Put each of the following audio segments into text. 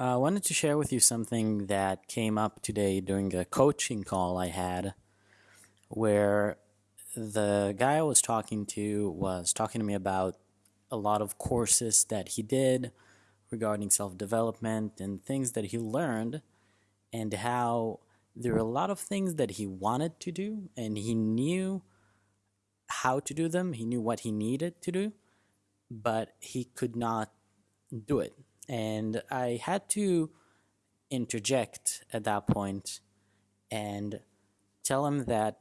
Uh, I wanted to share with you something that came up today during a coaching call I had where the guy I was talking to was talking to me about a lot of courses that he did regarding self development and things that he learned, and how there were a lot of things that he wanted to do and he knew how to do them, he knew what he needed to do, but he could not do it and I had to interject at that point and tell him that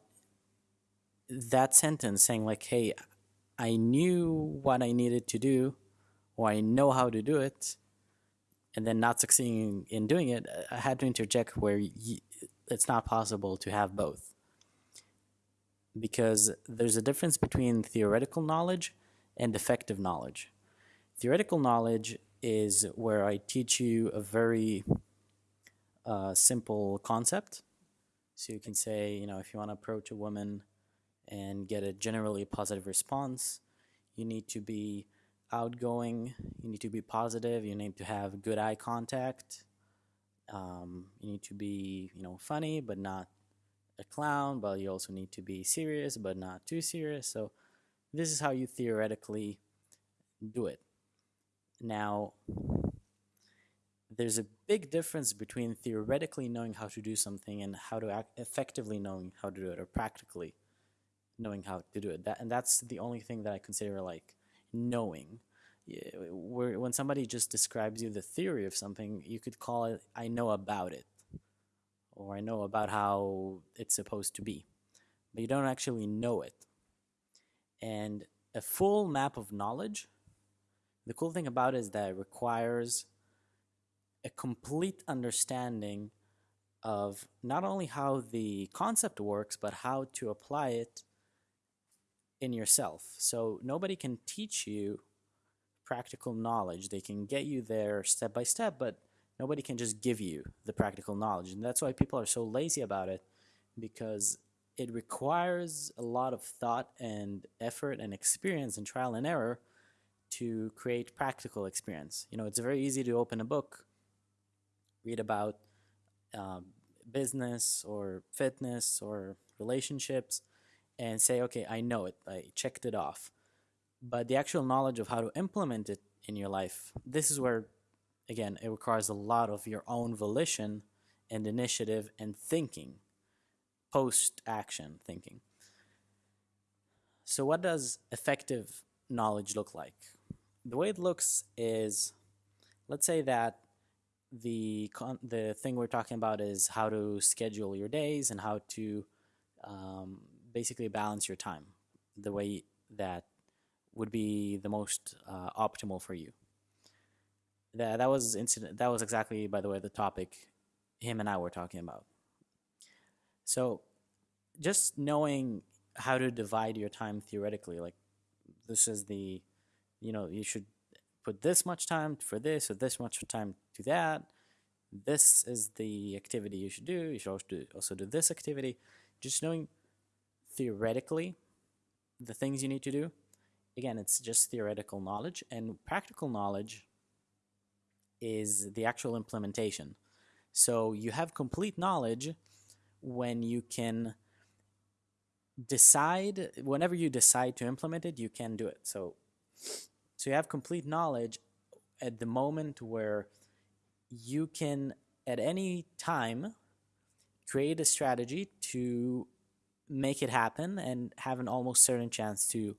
that sentence saying like, hey, I knew what I needed to do or I know how to do it and then not succeeding in doing it, I had to interject where it's not possible to have both. Because there's a difference between theoretical knowledge and effective knowledge. Theoretical knowledge is where I teach you a very uh, simple concept. So you can say, you know, if you want to approach a woman and get a generally positive response, you need to be outgoing, you need to be positive, you need to have good eye contact, um, you need to be, you know, funny but not a clown, but you also need to be serious but not too serious. So this is how you theoretically do it. Now, there's a big difference between theoretically knowing how to do something and how to act effectively knowing how to do it or practically knowing how to do it. That, and that's the only thing that I consider like knowing. Where, when somebody just describes you the theory of something, you could call it, I know about it, or I know about how it's supposed to be. But you don't actually know it. And a full map of knowledge the cool thing about it is that it requires a complete understanding of not only how the concept works, but how to apply it in yourself. So nobody can teach you practical knowledge. They can get you there step by step, but nobody can just give you the practical knowledge. And that's why people are so lazy about it because it requires a lot of thought and effort and experience and trial and error to create practical experience. You know, it's very easy to open a book, read about um, business or fitness or relationships, and say, okay, I know it, I checked it off. But the actual knowledge of how to implement it in your life, this is where, again, it requires a lot of your own volition and initiative and thinking, post action thinking. So, what does effective knowledge look like? The way it looks is, let's say that the the thing we're talking about is how to schedule your days and how to um, basically balance your time the way that would be the most uh, optimal for you. That that was incident. That was exactly, by the way, the topic him and I were talking about. So, just knowing how to divide your time theoretically, like this is the you know, you should put this much time for this or this much time to that. This is the activity you should do. You should also do, also do this activity. Just knowing theoretically the things you need to do. Again, it's just theoretical knowledge, and practical knowledge is the actual implementation. So you have complete knowledge when you can decide, whenever you decide to implement it, you can do it. So so you have complete knowledge at the moment where you can, at any time, create a strategy to make it happen and have an almost certain chance to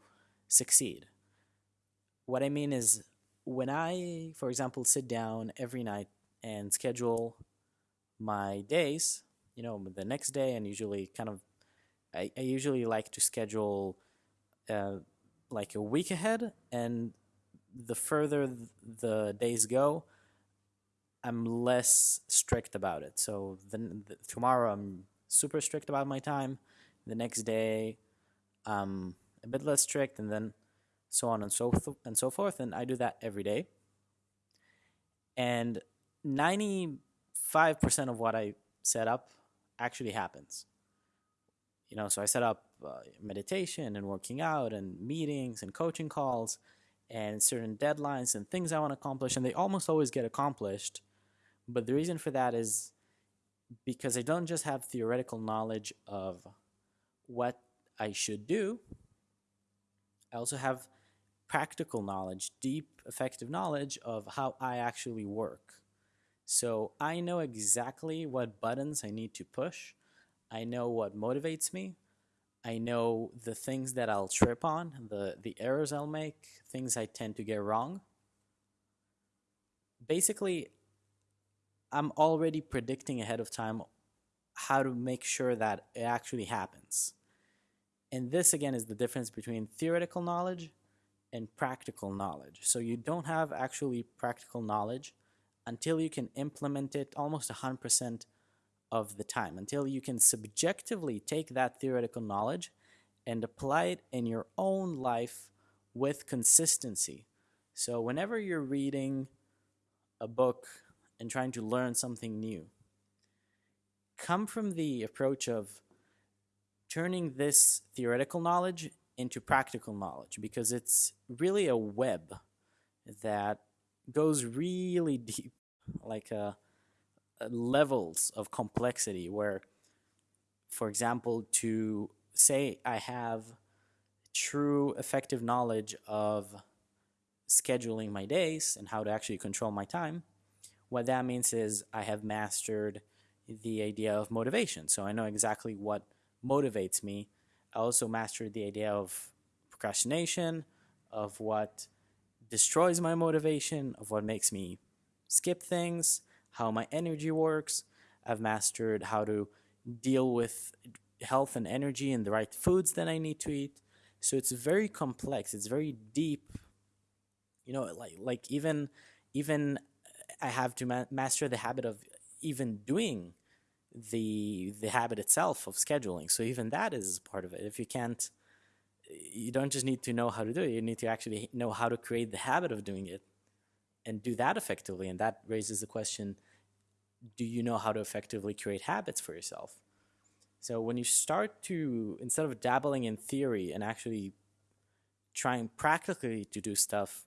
succeed. What I mean is, when I, for example, sit down every night and schedule my days, you know, the next day, and usually kind of, I, I usually like to schedule uh, like a week ahead and the further the days go, I'm less strict about it. So then the, tomorrow I'm super strict about my time. The next day I'm a bit less strict, and then so on and so and so forth. And I do that every day. And ninety five percent of what I set up actually happens. You know, so I set up uh, meditation and working out and meetings and coaching calls and certain deadlines and things I want to accomplish, and they almost always get accomplished But the reason for that is because I don't just have theoretical knowledge of what I should do, I also have practical knowledge, deep, effective knowledge of how I actually work. So I know exactly what buttons I need to push. I know what motivates me. I know the things that I'll trip on, the, the errors I'll make, things I tend to get wrong. Basically, I'm already predicting ahead of time how to make sure that it actually happens. And this, again, is the difference between theoretical knowledge and practical knowledge. So you don't have actually practical knowledge until you can implement it almost 100% of the time, until you can subjectively take that theoretical knowledge and apply it in your own life with consistency. So whenever you're reading a book and trying to learn something new, come from the approach of turning this theoretical knowledge into practical knowledge because it's really a web that goes really deep, like uh, uh, Uh, levels of complexity. Where, for example, to say I have true effective knowledge of scheduling my days and how to actually control my time, what that means is I have mastered the idea of motivation. So I know exactly what motivates me. I also mastered the idea of procrastination, of what destroys my motivation, of what makes me skip things, how my energy works. I've mastered how to deal with health and energy and the right foods that I need to eat. So it's very complex. It's very deep. You know, like like even even I have to ma master the habit of even doing the the habit itself of scheduling. So even that is part of it. If you can't, you don't just need to know how to do it. You need to actually know how to create the habit of doing it, and do that effectively. And that raises the question: Do you know how to effectively create habits for yourself? So when you start to instead of dabbling in theory and actually trying practically to do stuff,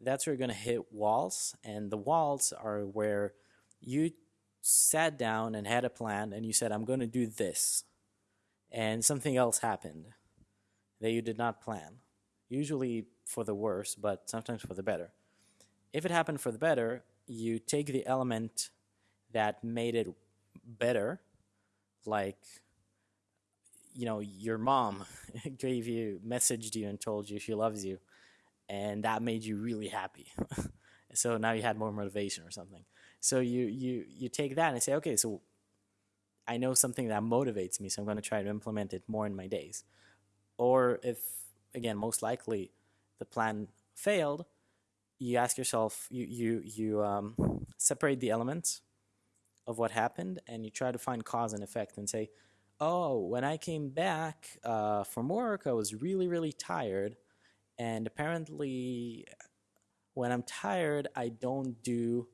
that's where you're going to hit walls, and the walls are where you sat down and had a plan and you said, I'm going to do this, and something else happened that you did not plan, usually for the worse, but sometimes for the better. If it happened for the better, you take the element that made it better, like, you know, your mom gave you, messaged you and told you she loves you, and that made you really happy. so now you had more motivation or something. So you you you take that and say, okay, so I know something that motivates me, so I'm going to try to implement it more in my days. Or if again, most likely the plan failed, you ask yourself, you you you um, separate the elements of what happened, and you try to find cause and effect, and say, oh, when I came back uh, from work, I was really really tired, and apparently, when I'm tired, I don't do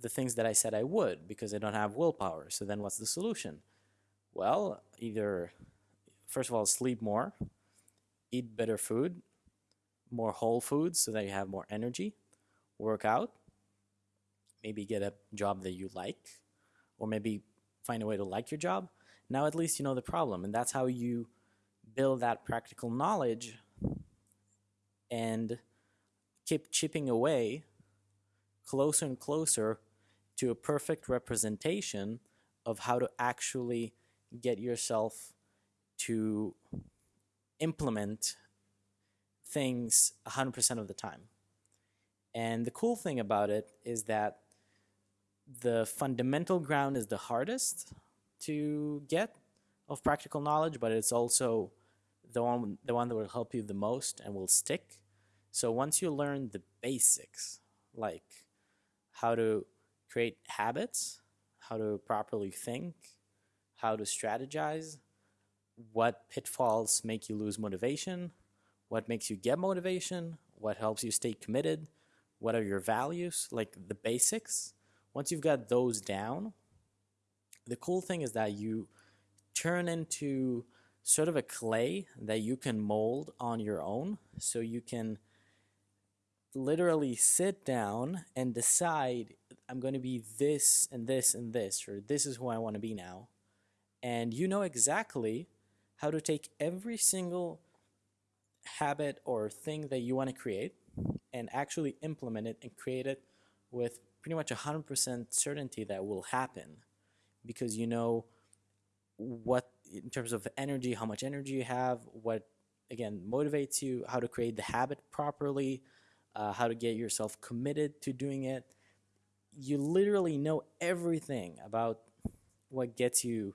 the things that I said I would because I don't have willpower. So then what's the solution? Well, either, first of all, sleep more, eat better food, more whole foods so that you have more energy, work out, maybe get a job that you like, or maybe find a way to like your job. Now at least you know the problem, and that's how you build that practical knowledge and keep chipping away closer and closer to a perfect representation of how to actually get yourself to implement things 100% of the time. And the cool thing about it is that the fundamental ground is the hardest to get of practical knowledge, but it's also the one, the one that will help you the most and will stick. So once you learn the basics, like how to create habits, how to properly think, how to strategize, what pitfalls make you lose motivation, what makes you get motivation, what helps you stay committed, what are your values, like the basics. Once you've got those down, the cool thing is that you turn into sort of a clay that you can mold on your own. So you can literally sit down and decide I'm going to be this and this and this, or this is who I want to be now. And you know exactly how to take every single habit or thing that you want to create and actually implement it and create it with pretty much 100% certainty that will happen because you know what in terms of energy how much energy you have what again motivates you how to create the habit properly uh, how to get yourself committed to doing it. You literally know everything about what gets you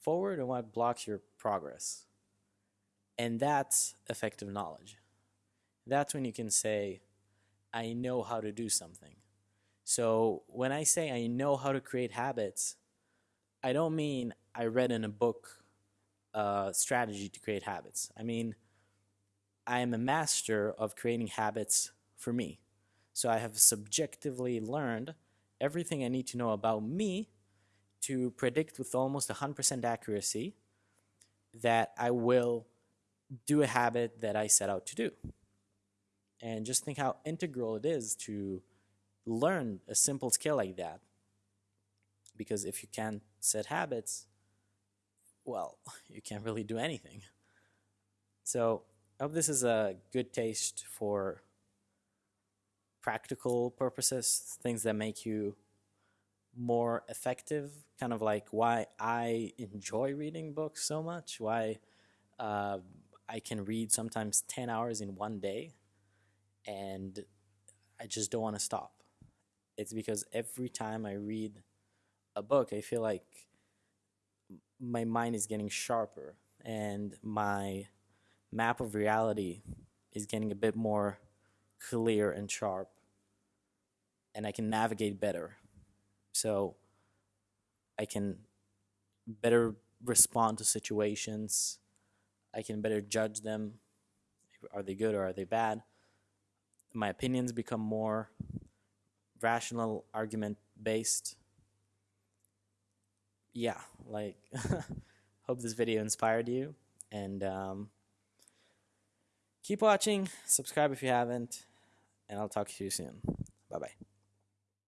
forward and what blocks your progress. And that's effective knowledge. That's when you can say i know how to do something so when i say i know how to create habits i don't mean i read in a book uh, strategy to create habits i mean i am a master of creating habits for me so i have subjectively learned everything i need to know about me to predict with almost 100% accuracy that i will do a habit that I set out to do. And just think how integral it is to learn a simple skill like that. Because if you can't set habits, well, you can't really do anything. So I hope this is a good taste for practical purposes, things that make you more effective, kind of like why I enjoy reading books so much, why uh, I can read sometimes 10 hours in one day and I just don't want to stop. It's because every time I read a book, I feel like my mind is getting sharper and my map of reality is getting a bit more clear and sharp and I can navigate better. So I can better respond to situations I can better judge them. Are they good or are they bad? My opinions become more rational, argument based. Yeah, like, hope this video inspired you. And um, keep watching, subscribe if you haven't, and I'll talk to you soon.